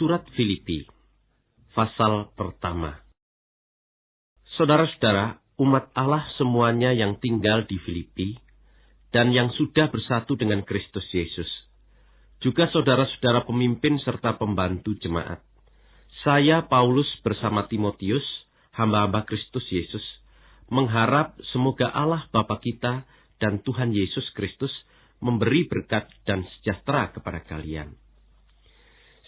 Surat Filipi Pasal pertama Saudara-saudara, umat Allah semuanya yang tinggal di Filipi dan yang sudah bersatu dengan Kristus Yesus. Juga saudara-saudara pemimpin serta pembantu jemaat. Saya Paulus bersama Timotius, hamba-hamba Kristus Yesus, mengharap semoga Allah Bapa kita dan Tuhan Yesus Kristus memberi berkat dan sejahtera kepada kalian.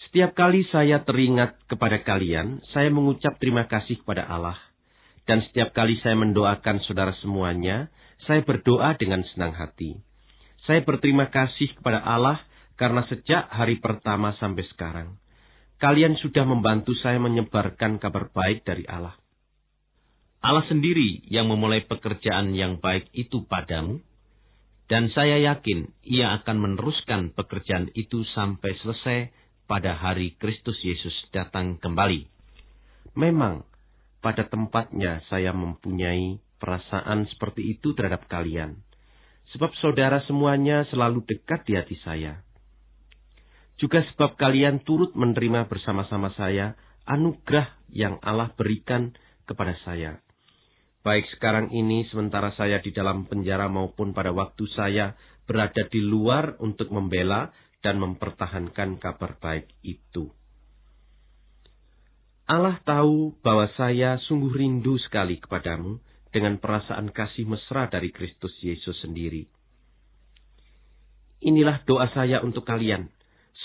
Setiap kali saya teringat kepada kalian, saya mengucap terima kasih kepada Allah. Dan setiap kali saya mendoakan saudara semuanya, saya berdoa dengan senang hati. Saya berterima kasih kepada Allah karena sejak hari pertama sampai sekarang, kalian sudah membantu saya menyebarkan kabar baik dari Allah. Allah sendiri yang memulai pekerjaan yang baik itu padamu, dan saya yakin ia akan meneruskan pekerjaan itu sampai selesai pada hari Kristus Yesus datang kembali. Memang, pada tempatnya saya mempunyai perasaan seperti itu terhadap kalian. Sebab saudara semuanya selalu dekat di hati saya. Juga sebab kalian turut menerima bersama-sama saya anugerah yang Allah berikan kepada saya. Baik sekarang ini sementara saya di dalam penjara maupun pada waktu saya berada di luar untuk membela dan mempertahankan kabar baik itu. Allah tahu bahwa saya sungguh rindu sekali kepadamu dengan perasaan kasih mesra dari Kristus Yesus sendiri. Inilah doa saya untuk kalian.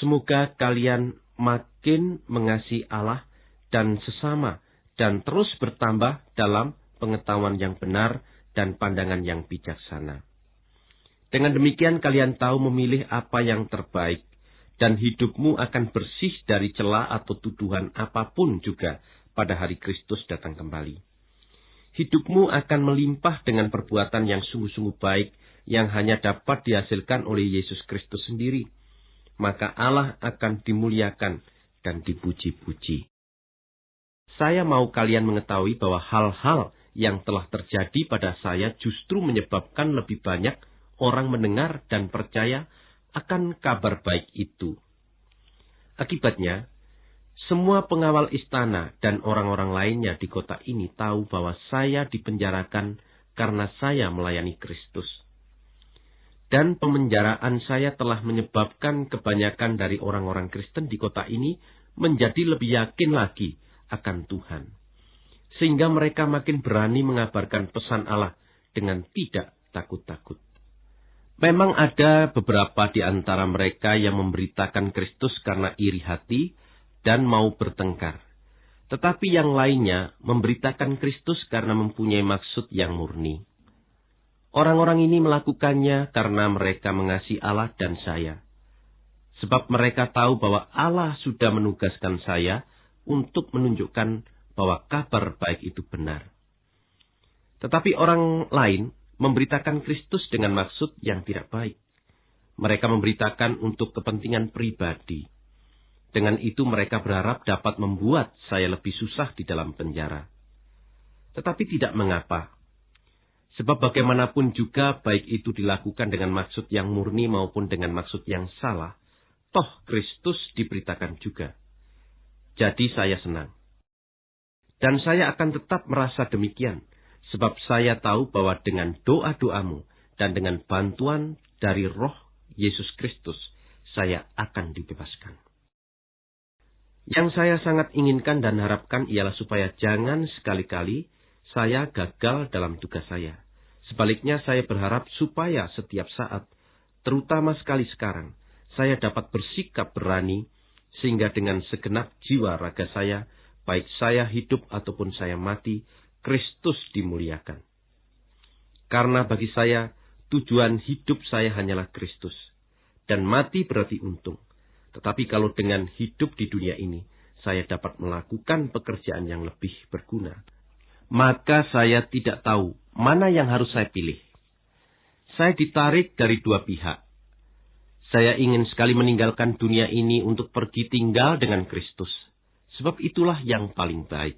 Semoga kalian makin mengasihi Allah dan sesama dan terus bertambah dalam pengetahuan yang benar dan pandangan yang bijaksana. Dengan demikian kalian tahu memilih apa yang terbaik, dan hidupmu akan bersih dari celah atau tuduhan apa pun juga pada hari Kristus datang kembali. Hidupmu akan melimpah dengan perbuatan yang sungguh-sungguh baik yang hanya dapat dihasilkan oleh Yesus Kristus sendiri. Maka Allah akan dimuliakan dan dipuji-puji. Saya mau kalian mengetahui bahwa hal-hal yang telah terjadi pada saya justru menyebabkan lebih banyak orang mendengar dan percaya akan kabar baik itu. Akibatnya, semua pengawal istana dan orang-orang lainnya di kota ini tahu bahwa saya dipenjarakan karena saya melayani Kristus. Dan pemenjaraan saya telah menyebabkan kebanyakan dari orang-orang Kristen di kota ini menjadi lebih yakin lagi akan Tuhan. Sehingga mereka makin berani mengabarkan pesan Allah dengan tidak takut-takut. Memang ada beberapa di antara mereka yang memberitakan Kristus karena iri hati dan mau bertengkar. Tetapi yang lainnya memberitakan Kristus karena mempunyai maksud yang murni. Orang-orang ini melakukannya karena mereka mengasihi Allah dan saya. Sebab mereka tahu bahwa Allah sudah menugaskan saya untuk menunjukkan bahwa kabar baik itu benar. Tetapi orang lain memberitakan Kristus dengan maksud yang tidak baik. Mereka memberitakan untuk kepentingan pribadi. Dengan itu mereka berharap dapat membuat saya lebih susah di dalam penjara. Tetapi tidak mengapa. Sebab bagaimanapun juga baik itu dilakukan dengan maksud yang murni maupun dengan maksud yang salah, toh Kristus diberitakan juga. Jadi saya senang. Dan saya akan tetap merasa demikian Sebab saya tahu bahwa dengan doa-doamu dan dengan bantuan dari roh Yesus Kristus, saya akan dibebaskan. Yang saya sangat inginkan dan harapkan ialah supaya jangan sekali-kali saya gagal dalam tugas saya. Sebaliknya saya berharap supaya setiap saat, terutama sekali sekarang, saya dapat bersikap berani sehingga dengan segenap jiwa raga saya, baik saya hidup ataupun saya mati, Kristus dimuliakan. Karena bagi saya, tujuan hidup saya hanyalah Kristus. Dan mati berarti untung. Tetapi kalau dengan hidup di dunia ini, saya dapat melakukan pekerjaan yang lebih berguna. Maka saya tidak tahu mana yang harus saya pilih. Saya ditarik dari dua pihak. Saya ingin sekali meninggalkan dunia ini untuk pergi tinggal dengan Kristus. Sebab itulah yang paling baik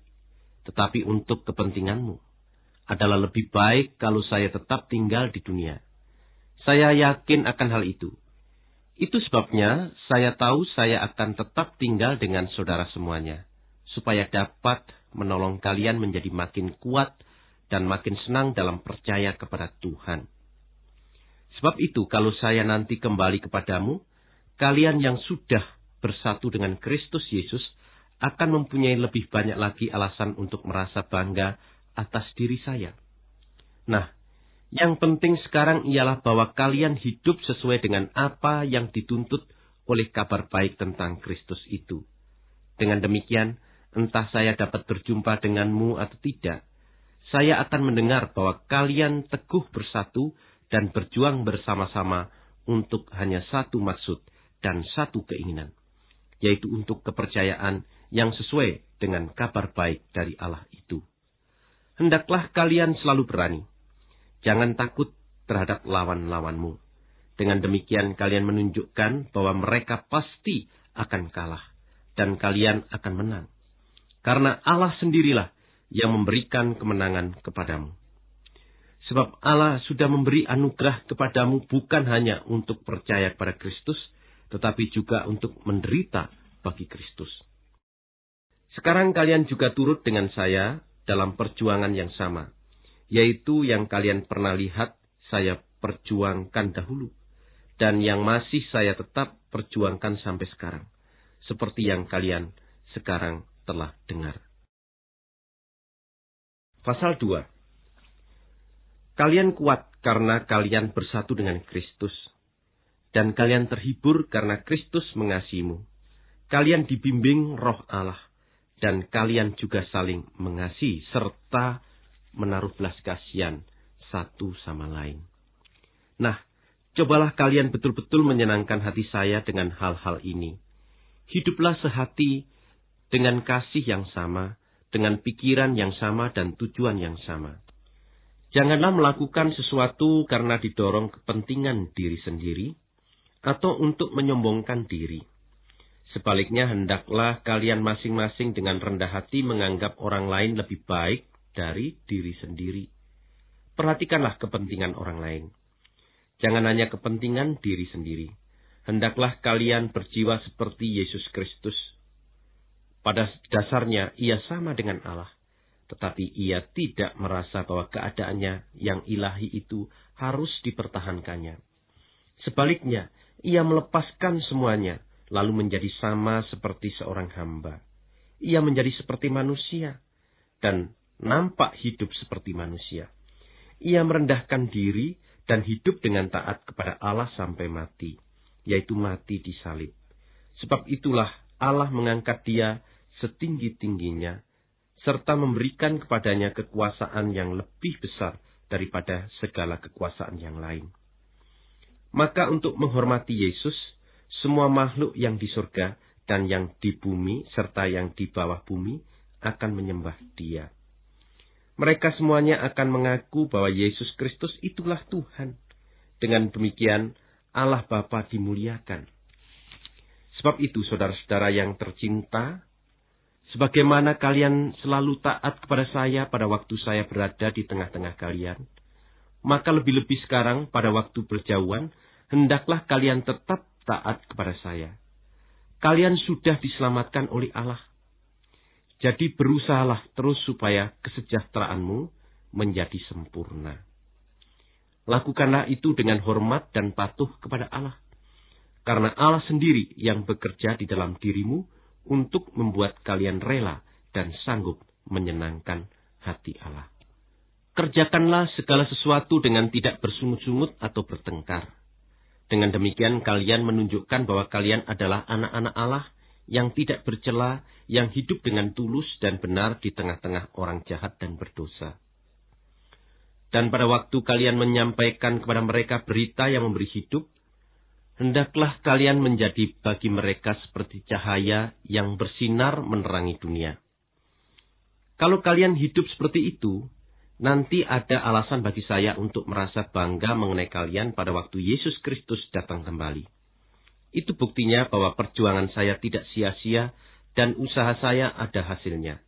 tetapi untuk kepentinganmu. Adalah lebih baik kalau saya tetap tinggal di dunia. Saya yakin akan hal itu. Itu sebabnya saya tahu saya akan tetap tinggal dengan saudara semuanya, supaya dapat menolong kalian menjadi makin kuat dan makin senang dalam percaya kepada Tuhan. Sebab itu, kalau saya nanti kembali kepadamu, kalian yang sudah bersatu dengan Kristus Yesus akan mempunyai lebih banyak lagi alasan untuk merasa bangga atas diri saya. Nah, yang penting sekarang ialah bahwa kalian hidup sesuai dengan apa yang dituntut oleh kabar baik tentang Kristus itu. Dengan demikian, entah saya dapat berjumpa denganmu atau tidak, saya akan mendengar bahwa kalian teguh bersatu dan berjuang bersama-sama untuk hanya satu maksud dan satu keinginan, yaitu untuk kepercayaan yang sesuai dengan kabar baik dari Allah itu. Hendaklah kalian selalu berani, Jangan takut terhadap lawan-lawanmu. Dengan demikian kalian menunjukkan bahwa mereka pasti akan kalah dan kalian akan menang. Karena Allah sendirilah yang memberikan kemenangan kepadamu. Sebab Allah sudah memberi anugerah kepadamu bukan hanya untuk percaya kepada Kristus, tetapi juga untuk menderita bagi Kristus. Sekarang kalian juga turut dengan saya dalam perjuangan yang sama, yaitu yang kalian pernah lihat saya perjuangkan dahulu, dan yang masih saya tetap perjuangkan sampai sekarang, seperti yang kalian sekarang telah dengar. Pasal 2 Kalian kuat karena kalian bersatu dengan Kristus, dan kalian terhibur karena Kristus mengasihimu. Kalian dibimbing roh Allah, dan kalian juga saling mengasihi, serta menaruh belas kasihan satu sama lain. Nah, cobalah kalian betul-betul menyenangkan hati saya dengan hal-hal ini. Hiduplah sehati dengan kasih yang sama, dengan pikiran yang sama dan tujuan yang sama. Janganlah melakukan sesuatu karena didorong kepentingan diri sendiri atau untuk menyombongkan diri. Sebaliknya, hendaklah kalian masing-masing dengan rendah hati menganggap orang lain lebih baik dari diri sendiri. Perhatikanlah kepentingan orang lain. Jangan hanya kepentingan diri sendiri. Hendaklah kalian berjiwa seperti Yesus Kristus. Pada dasarnya ia sama dengan Allah, tetapi ia tidak merasa bahwa keadaannya yang ilahi itu harus dipertahankannya. Sebaliknya, ia melepaskan semuanya, lalu menjadi sama seperti seorang hamba. Ia menjadi seperti manusia, dan nampak hidup seperti manusia. Ia merendahkan diri dan hidup dengan taat kepada Allah sampai mati, yaitu mati di salib. Sebab itulah Allah mengangkat dia setinggi-tingginya, serta memberikan kepadanya kekuasaan yang lebih besar daripada segala kekuasaan yang lain. Maka untuk menghormati Yesus, semua makhluk yang di surga dan yang di bumi serta yang di bawah bumi akan menyembah dia mereka semuanya akan mengaku bahwa Yesus Kristus itulah Tuhan. Dengan demikian, Allah Bapa dimuliakan. Sebab itu, saudara-saudara yang tercinta, sebagaimana kalian selalu taat kepada saya pada waktu saya berada di tengah-tengah kalian, maka lebih-lebih sekarang pada waktu berjauhan, hendaklah kalian tetap taat kepada saya. Kalian sudah diselamatkan oleh Allah jadi berusahalah terus supaya kesejahteraanmu menjadi sempurna. Lakukanlah itu dengan hormat dan patuh kepada Allah. Karena Allah sendiri yang bekerja di dalam dirimu untuk membuat kalian rela dan sanggup menyenangkan hati Allah. Kerjakanlah segala sesuatu dengan tidak bersungut-sungut atau bertengkar. Dengan demikian kalian menunjukkan bahwa kalian adalah anak-anak Allah yang tidak bercela, yang hidup dengan tulus dan benar di tengah-tengah orang jahat dan berdosa. Dan pada waktu kalian menyampaikan kepada mereka berita yang memberi hidup, hendaklah kalian menjadi bagi mereka seperti cahaya yang bersinar menerangi dunia. Kalau kalian hidup seperti itu, nanti ada alasan bagi saya untuk merasa bangga mengenai kalian pada waktu Yesus Kristus datang kembali. Itu buktinya bahwa perjuangan saya tidak sia-sia dan usaha saya ada hasilnya.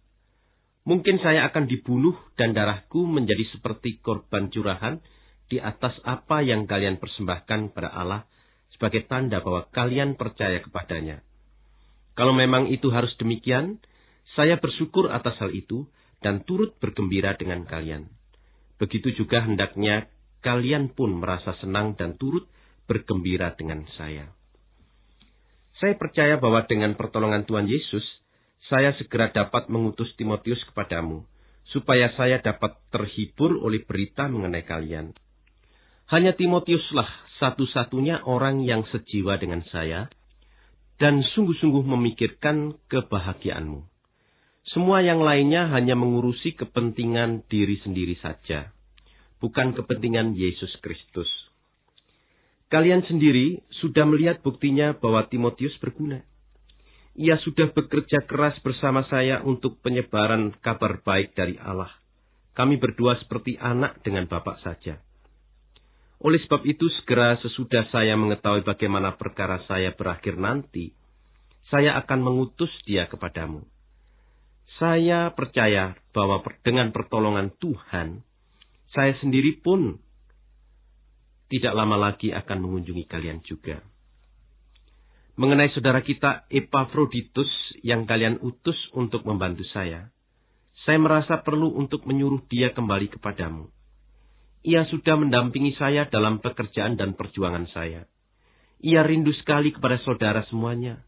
Mungkin saya akan dibunuh dan darahku menjadi seperti korban curahan di atas apa yang kalian persembahkan pada Allah sebagai tanda bahwa kalian percaya kepadanya. Kalau memang itu harus demikian, saya bersyukur atas hal itu dan turut bergembira dengan kalian. Begitu juga hendaknya kalian pun merasa senang dan turut bergembira dengan saya. Saya percaya bahwa dengan pertolongan Tuhan Yesus, saya segera dapat mengutus Timotius kepadamu, supaya saya dapat terhibur oleh berita mengenai kalian. Hanya Timotiuslah satu-satunya orang yang sejiwa dengan saya, dan sungguh-sungguh memikirkan kebahagiaanmu. Semua yang lainnya hanya mengurusi kepentingan diri sendiri saja, bukan kepentingan Yesus Kristus. Kalian sendiri sudah melihat buktinya bahwa Timotius berguna. Ia sudah bekerja keras bersama saya untuk penyebaran kabar baik dari Allah. Kami berdua seperti anak dengan bapak saja. Oleh sebab itu, segera sesudah saya mengetahui bagaimana perkara saya berakhir nanti, saya akan mengutus dia kepadamu. Saya percaya bahwa dengan pertolongan Tuhan, saya sendiri pun tidak lama lagi akan mengunjungi kalian juga. Mengenai saudara kita Epaphroditus yang kalian utus untuk membantu saya, saya merasa perlu untuk menyuruh dia kembali kepadamu. Ia sudah mendampingi saya dalam pekerjaan dan perjuangan saya. Ia rindu sekali kepada saudara semuanya,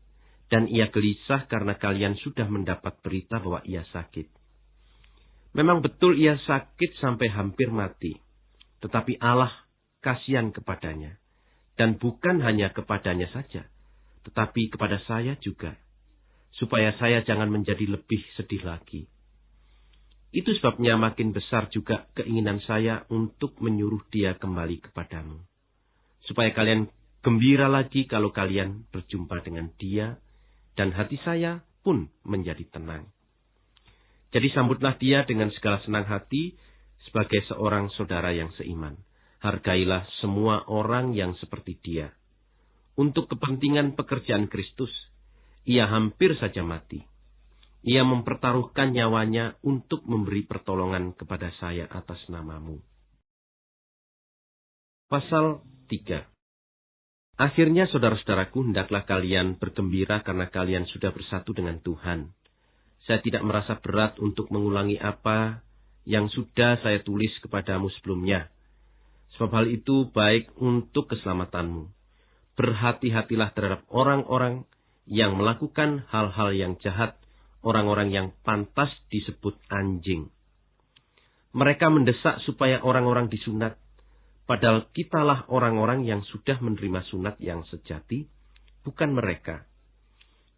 dan ia gelisah karena kalian sudah mendapat berita bahwa ia sakit. Memang betul ia sakit sampai hampir mati, tetapi Allah kasihan kepadanya. Dan bukan hanya kepadanya saja, tetapi kepada saya juga. Supaya saya jangan menjadi lebih sedih lagi. Itu sebabnya makin besar juga keinginan saya untuk menyuruh dia kembali kepadamu. Supaya kalian gembira lagi kalau kalian berjumpa dengan dia, dan hati saya pun menjadi tenang. Jadi sambutlah dia dengan segala senang hati sebagai seorang saudara yang seiman hargailah semua orang yang seperti dia. Untuk kepentingan pekerjaan Kristus, ia hampir saja mati. Ia mempertaruhkan nyawanya untuk memberi pertolongan kepada saya atas namamu. Pasal 3 Akhirnya saudara-saudaraku, hendaklah kalian bergembira karena kalian sudah bersatu dengan Tuhan. Saya tidak merasa berat untuk mengulangi apa yang sudah saya tulis kepadamu sebelumnya Sebab hal itu baik untuk keselamatanmu. Berhati-hatilah terhadap orang-orang yang melakukan hal-hal yang jahat, orang-orang yang pantas disebut anjing. Mereka mendesak supaya orang-orang disunat, padahal kitalah orang-orang yang sudah menerima sunat yang sejati, bukan mereka.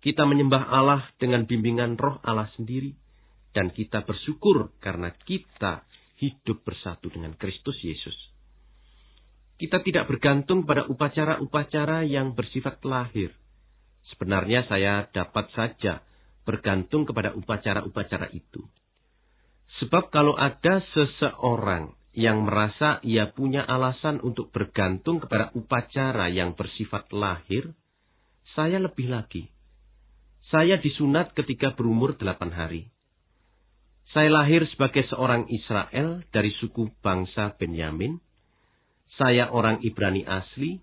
Kita menyembah Allah dengan bimbingan roh Allah sendiri, dan kita bersyukur karena kita hidup bersatu dengan Kristus Yesus. Kita tidak bergantung pada upacara-upacara yang bersifat lahir. Sebenarnya saya dapat saja bergantung kepada upacara-upacara itu. Sebab kalau ada seseorang yang merasa ia punya alasan untuk bergantung kepada upacara yang bersifat lahir, saya lebih lagi. Saya disunat ketika berumur delapan hari. Saya lahir sebagai seorang Israel dari suku bangsa Benyamin, saya orang Ibrani asli.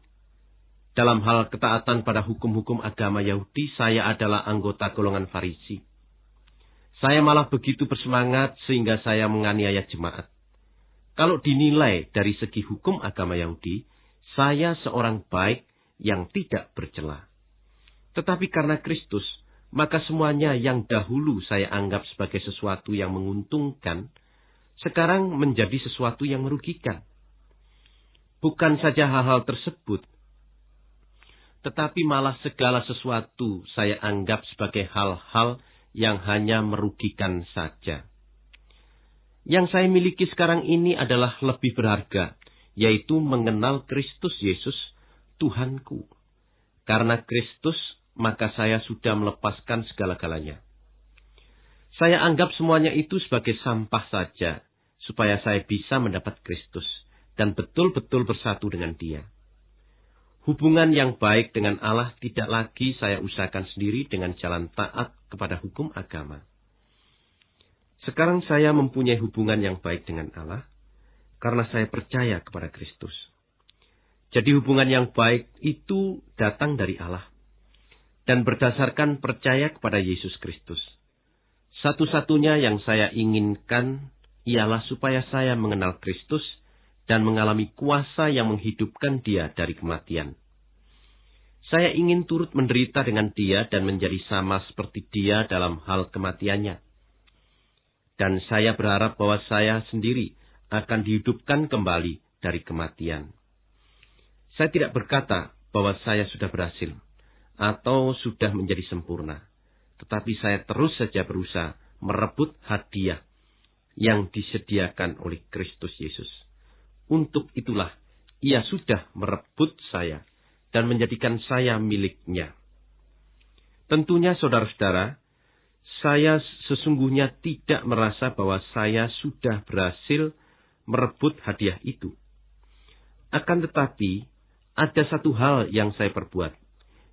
Dalam hal ketaatan pada hukum-hukum agama Yahudi, saya adalah anggota golongan Farisi. Saya malah begitu bersemangat sehingga saya menganiaya jemaat. Kalau dinilai dari segi hukum agama Yahudi, saya seorang baik yang tidak bercela. Tetapi karena Kristus, maka semuanya yang dahulu saya anggap sebagai sesuatu yang menguntungkan, sekarang menjadi sesuatu yang merugikan. Bukan saja hal-hal tersebut, tetapi malah segala sesuatu saya anggap sebagai hal-hal yang hanya merugikan saja. Yang saya miliki sekarang ini adalah lebih berharga, yaitu mengenal Kristus Yesus, Tuhanku. Karena Kristus, maka saya sudah melepaskan segala-galanya. Saya anggap semuanya itu sebagai sampah saja, supaya saya bisa mendapat Kristus dan betul-betul bersatu dengan Dia. Hubungan yang baik dengan Allah tidak lagi saya usahakan sendiri dengan jalan taat kepada hukum agama. Sekarang saya mempunyai hubungan yang baik dengan Allah karena saya percaya kepada Kristus. Jadi hubungan yang baik itu datang dari Allah dan berdasarkan percaya kepada Yesus Kristus. Satu-satunya yang saya inginkan ialah supaya saya mengenal Kristus dan mengalami kuasa yang menghidupkan dia dari kematian. Saya ingin turut menderita dengan dia dan menjadi sama seperti dia dalam hal kematiannya. Dan saya berharap bahwa saya sendiri akan dihidupkan kembali dari kematian. Saya tidak berkata bahwa saya sudah berhasil atau sudah menjadi sempurna. Tetapi saya terus saja berusaha merebut hadiah yang disediakan oleh Kristus Yesus. Untuk itulah ia sudah merebut saya dan menjadikan saya miliknya. Tentunya saudara-saudara, saya sesungguhnya tidak merasa bahwa saya sudah berhasil merebut hadiah itu. Akan tetapi, ada satu hal yang saya perbuat,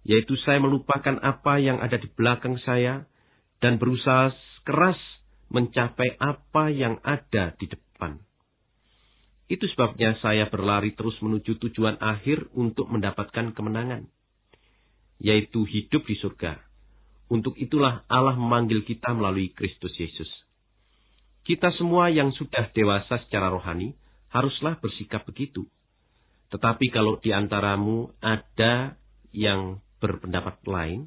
yaitu saya melupakan apa yang ada di belakang saya dan berusaha keras mencapai apa yang ada di depan. Itu sebabnya saya berlari terus menuju tujuan akhir untuk mendapatkan kemenangan, yaitu hidup di surga. Untuk itulah Allah memanggil kita melalui Kristus Yesus. Kita semua yang sudah dewasa secara rohani haruslah bersikap begitu. Tetapi kalau di antaramu ada yang berpendapat lain,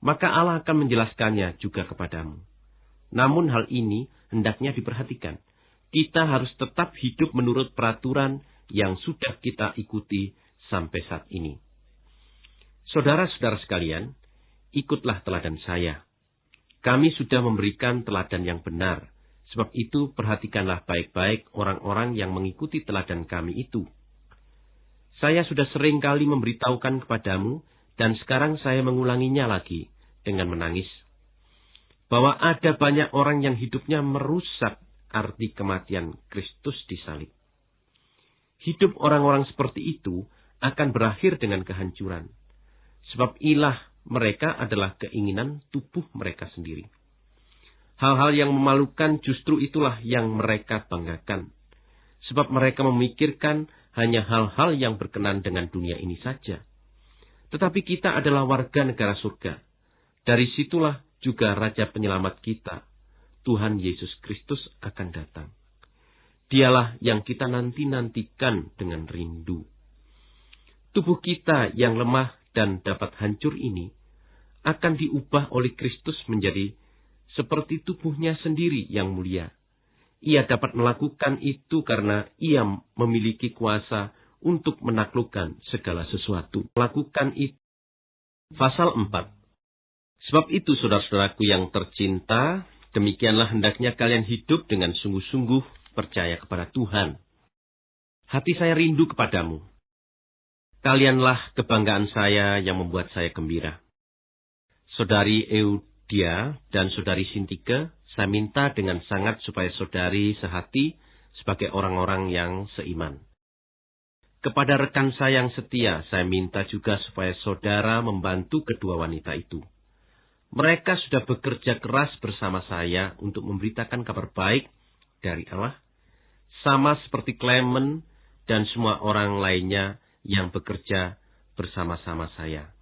maka Allah akan menjelaskannya juga kepadamu. Namun hal ini hendaknya diperhatikan. Kita harus tetap hidup menurut peraturan yang sudah kita ikuti sampai saat ini. Saudara-saudara sekalian, ikutlah teladan saya. Kami sudah memberikan teladan yang benar, sebab itu perhatikanlah baik-baik orang-orang yang mengikuti teladan kami itu saya sudah sering kali memberitahukan kepadamu, dan sekarang saya mengulanginya lagi dengan menangis. Bahwa ada banyak orang yang hidupnya merusak arti kematian Kristus di salib. Hidup orang-orang seperti itu akan berakhir dengan kehancuran. Sebab ilah mereka adalah keinginan tubuh mereka sendiri. Hal-hal yang memalukan justru itulah yang mereka banggakan. Sebab mereka memikirkan hanya hal-hal yang berkenan dengan dunia ini saja. Tetapi kita adalah warga negara surga. Dari situlah juga Raja Penyelamat kita, Tuhan Yesus Kristus akan datang. Dialah yang kita nanti-nantikan dengan rindu. Tubuh kita yang lemah dan dapat hancur ini akan diubah oleh Kristus menjadi seperti tubuhnya sendiri yang mulia ia dapat melakukan itu karena ia memiliki kuasa untuk menaklukkan segala sesuatu. Melakukan itu. Pasal 4. Sebab itu saudara-saudaraku yang tercinta, demikianlah hendaknya kalian hidup dengan sungguh-sungguh percaya kepada Tuhan. Hati saya rindu kepadamu. Kalianlah kebanggaan saya yang membuat saya gembira. Saudari Eudia dan saudari Sintike saya minta dengan sangat supaya saudari sehati sebagai orang-orang yang seiman. Kepada rekan saya yang setia, saya minta juga supaya saudara membantu kedua wanita itu. Mereka sudah bekerja keras bersama saya untuk memberitakan kabar baik dari Allah, sama seperti Clement dan semua orang lainnya yang bekerja bersama-sama saya.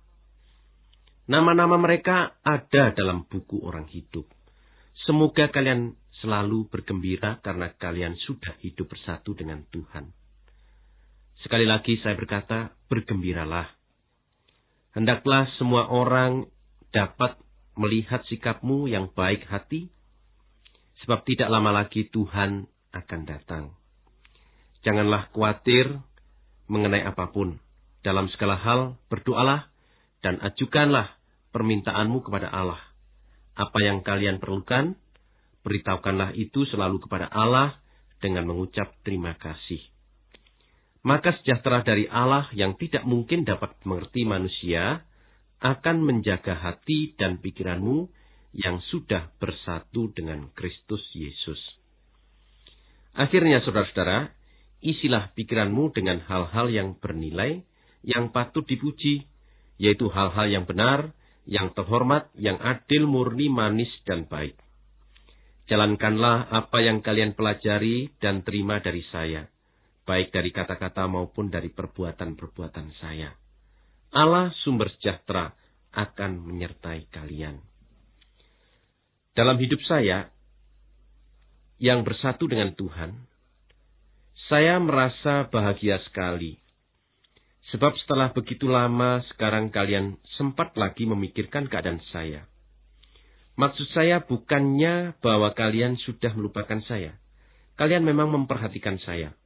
Nama-nama mereka ada dalam buku orang hidup. Semoga kalian selalu bergembira karena kalian sudah hidup bersatu dengan Tuhan. Sekali lagi saya berkata, bergembiralah. Hendaklah semua orang dapat melihat sikapmu yang baik hati, sebab tidak lama lagi Tuhan akan datang. Janganlah khawatir mengenai apa pun. Dalam segala hal, berdoalah dan ajukanlah permintaanmu kepada Allah apa yang kalian perlukan, beritahukanlah itu selalu kepada Allah dengan mengucap terima kasih. Maka sejahtera dari Allah yang tidak mungkin dapat mengerti manusia akan menjaga hati dan pikiranmu yang sudah bersatu dengan Kristus Yesus. Akhirnya saudara-saudara, isilah pikiranmu dengan hal-hal yang bernilai, yang patut dipuji, yaitu hal-hal yang benar, yang terhormat, yang adil, murni, manis, dan baik. Jalankanlah apa yang kalian pelajari dan terima dari saya, baik dari kata-kata maupun dari perbuatan-perbuatan saya. Allah sumber sejahtera akan menyertai kalian. Dalam hidup saya yang bersatu dengan Tuhan, saya merasa bahagia sekali. Sebab setelah begitu lama sekarang kalian sempat lagi memikirkan keadaan saya. Maksud saya bukannya bahwa kalian sudah melupakan saya. Kalian memang memperhatikan saya.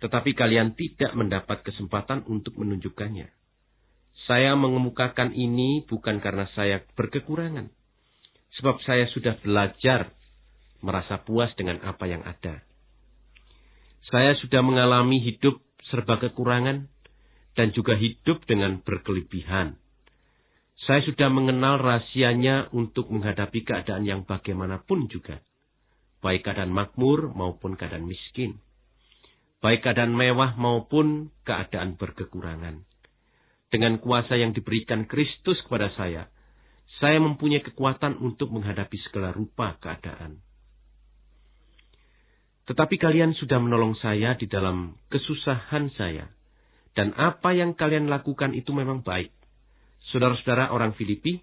Tetapi kalian tidak mendapat kesempatan untuk menunjukkannya. Saya mengemukakan ini bukan karena saya berkekurangan. Sebab saya sudah belajar merasa puas dengan apa yang ada. Saya sudah mengalami hidup serba kekurangan dan juga hidup dengan berkelebihan. Saya sudah mengenal rahasianya untuk menghadapi keadaan yang bagaimanapun juga. Baik keadaan makmur maupun keadaan miskin. Baik keadaan mewah maupun keadaan berkekurangan dengan kuasa yang diberikan Kristus kepada saya, saya mempunyai kekuatan untuk menghadapi segala rupa keadaan. Tetapi kalian sudah menolong saya di dalam kesusahan saya, dan apa yang kalian lakukan itu memang baik. Saudara-saudara orang Filipi,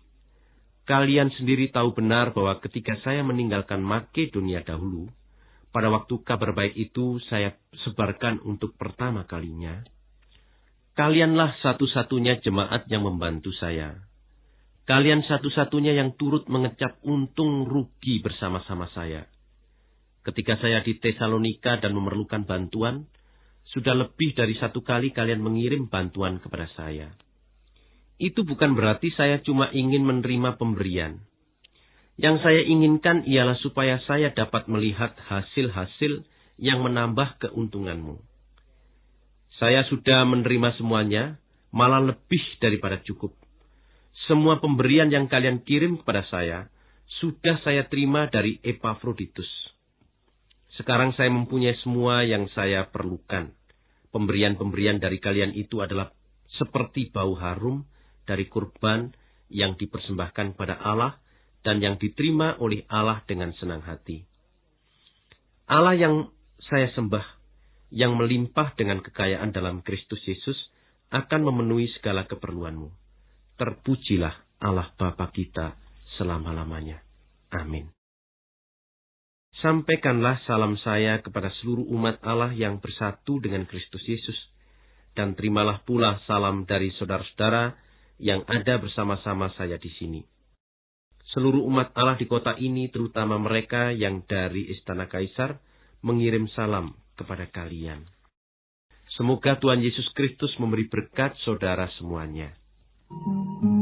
kalian sendiri tahu benar bahwa ketika saya meninggalkan Makedonia dahulu, pada waktu kabar baik itu saya sebarkan untuk pertama kalinya, Kalianlah satu-satunya jemaat yang membantu saya. Kalian satu-satunya yang turut mengecap untung rugi bersama-sama saya. Ketika saya di Tesalonika dan memerlukan bantuan, sudah lebih dari satu kali kalian mengirim bantuan kepada saya. Itu bukan berarti saya cuma ingin menerima pemberian. Yang saya inginkan ialah supaya saya dapat melihat hasil-hasil yang menambah keuntunganmu. Saya sudah menerima semuanya, malah lebih daripada cukup. Semua pemberian yang kalian kirim kepada saya, sudah saya terima dari Epaphroditus. Sekarang saya mempunyai semua yang saya perlukan. Pemberian-pemberian dari kalian itu adalah seperti bau harum dari kurban yang dipersembahkan pada Allah dan yang diterima oleh Allah dengan senang hati. Allah yang saya sembah yang melimpah dengan kekayaan dalam Kristus Yesus akan memenuhi segala keperluanmu. Terpujilah Allah Bapa kita selama-lamanya. Amin. Sampaikanlah salam saya kepada seluruh umat Allah yang bersatu dengan Kristus Yesus, dan terimalah pula salam dari saudara-saudara yang ada bersama-sama saya di sini. Seluruh umat Allah di kota ini, terutama mereka yang dari Istana Kaisar, mengirim salam kepada kalian. Semoga Tuhan Yesus Kristus memberi berkat saudara semuanya. Thank you.